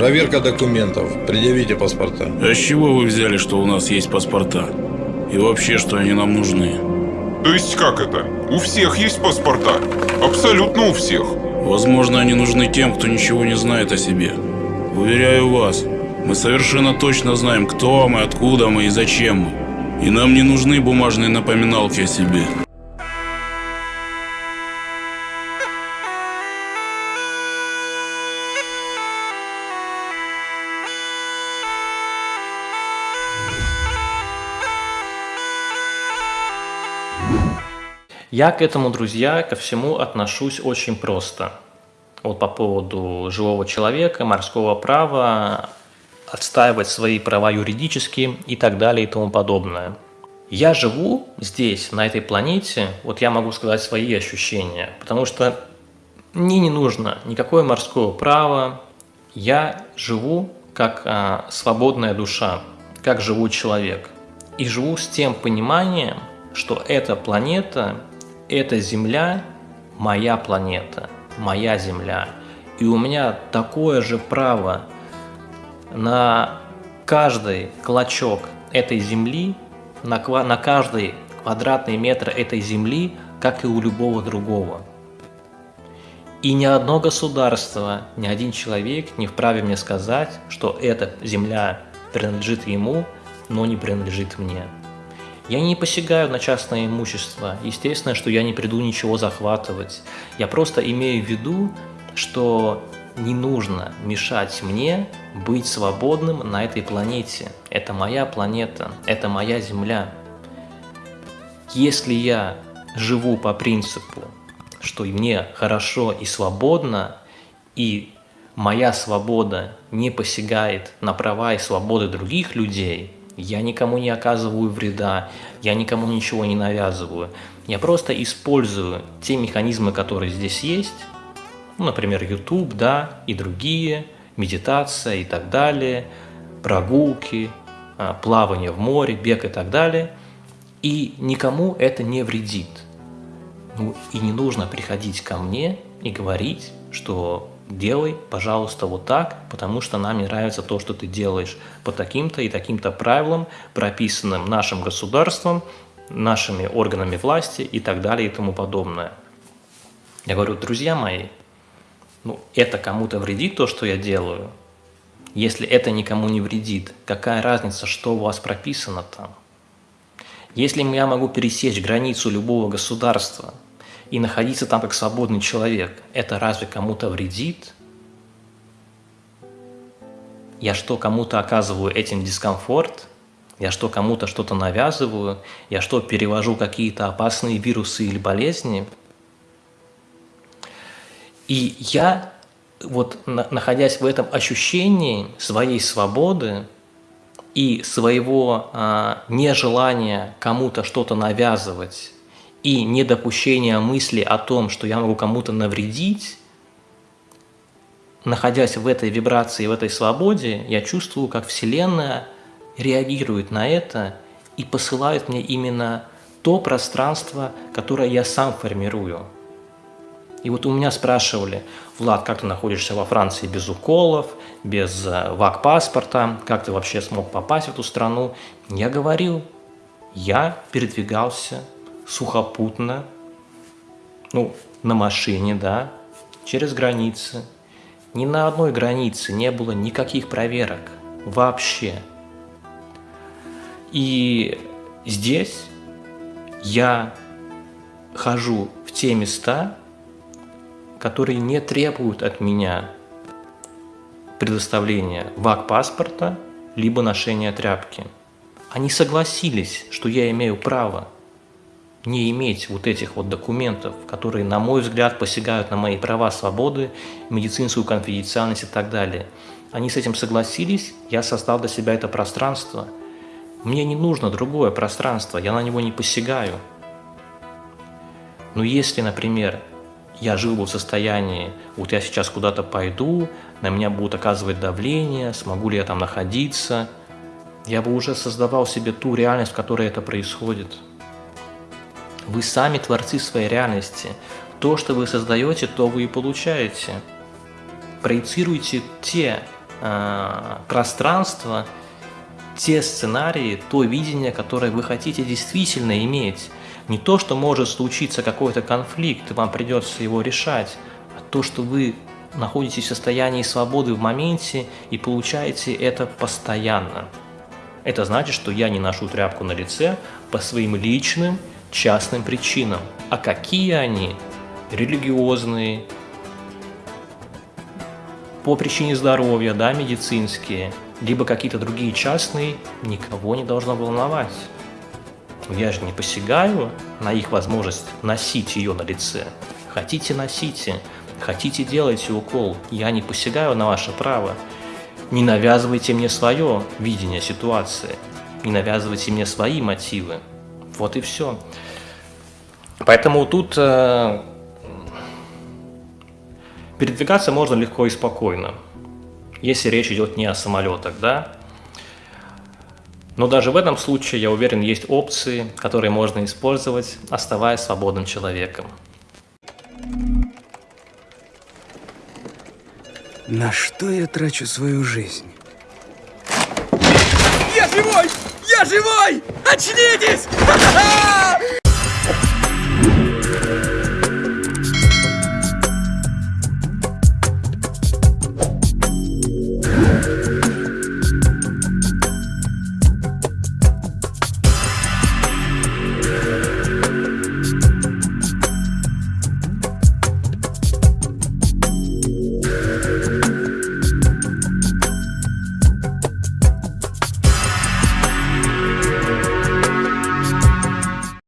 Проверка документов. Предъявите паспорта. А с чего вы взяли, что у нас есть паспорта? И вообще, что они нам нужны? То есть как это? У всех есть паспорта? Абсолютно у всех. Возможно, они нужны тем, кто ничего не знает о себе. Уверяю вас, мы совершенно точно знаем, кто мы, откуда мы и зачем мы. И нам не нужны бумажные напоминалки о себе. Я к этому, друзья, ко всему отношусь очень просто. Вот по поводу живого человека, морского права, отстаивать свои права юридически и так далее и тому подобное. Я живу здесь, на этой планете, вот я могу сказать свои ощущения, потому что мне не нужно никакое морское право, я живу как а, свободная душа, как живой человек. И живу с тем пониманием, что эта планета эта Земля – моя планета, моя Земля. И у меня такое же право на каждый клочок этой Земли, на, на каждый квадратный метр этой Земли, как и у любого другого. И ни одно государство, ни один человек не вправе мне сказать, что эта земля принадлежит ему, но не принадлежит мне. Я не посягаю на частное имущество. Естественно, что я не приду ничего захватывать. Я просто имею в виду, что не нужно мешать мне быть свободным на этой планете. Это моя планета, это моя Земля. Если я живу по принципу, что мне хорошо и свободно, и моя свобода не посягает на права и свободы других людей – я никому не оказываю вреда, я никому ничего не навязываю. Я просто использую те механизмы, которые здесь есть, ну, например, YouTube, да, и другие, медитация и так далее, прогулки, а, плавание в море, бег и так далее. И никому это не вредит. Ну, и не нужно приходить ко мне и говорить, что делай, пожалуйста, вот так, потому что нам не нравится то, что ты делаешь по таким-то и таким-то правилам, прописанным нашим государством, нашими органами власти и так далее и тому подобное. Я говорю, друзья мои, ну, это кому-то вредит то, что я делаю? Если это никому не вредит, какая разница, что у вас прописано там? Если я могу пересечь границу любого государства – и находиться там как свободный человек, это разве кому-то вредит? Я что, кому-то оказываю этим дискомфорт? Я что, кому-то что-то навязываю? Я что, перевожу какие-то опасные вирусы или болезни? И я, вот находясь в этом ощущении своей свободы и своего а, нежелания кому-то что-то навязывать, и недопущение мысли о том, что я могу кому-то навредить, находясь в этой вибрации, в этой свободе, я чувствую, как Вселенная реагирует на это и посылает мне именно то пространство, которое я сам формирую. И вот у меня спрашивали, Влад, как ты находишься во Франции без уколов, без э, ВАК-паспорта, как ты вообще смог попасть в эту страну? Я говорил, я передвигался сухопутно, ну, на машине, да, через границы. Ни на одной границе не было никаких проверок вообще. И здесь я хожу в те места, которые не требуют от меня предоставления ВАК-паспорта либо ношения тряпки. Они согласились, что я имею право не иметь вот этих вот документов, которые, на мой взгляд, посягают на мои права, свободы, медицинскую конфиденциальность и так далее. Они с этим согласились, я создал для себя это пространство. Мне не нужно другое пространство, я на него не посягаю. Но если, например, я жил бы в состоянии, вот я сейчас куда-то пойду, на меня будут оказывать давление, смогу ли я там находиться, я бы уже создавал себе ту реальность, в которой это происходит. Вы сами творцы своей реальности. То, что вы создаете, то вы и получаете. Проецируйте те э, пространство, те сценарии, то видение, которое вы хотите действительно иметь. Не то, что может случиться какой-то конфликт, и вам придется его решать, а то, что вы находитесь в состоянии свободы в моменте и получаете это постоянно. Это значит, что я не ношу тряпку на лице по своим личным, частным причинам. А какие они? Религиозные, по причине здоровья, да, медицинские, либо какие-то другие частные, никого не должно волновать. Я же не посягаю на их возможность носить ее на лице. Хотите – носите, хотите – делайте укол. Я не посягаю на ваше право. Не навязывайте мне свое видение ситуации. Не навязывайте мне свои мотивы. Вот и все. Поэтому тут э, передвигаться можно легко и спокойно, если речь идет не о самолетах, да. Но даже в этом случае, я уверен, есть опции, которые можно использовать, оставаясь свободным человеком. На что я трачу свою жизнь? Я живой! Я живой! Очнитесь!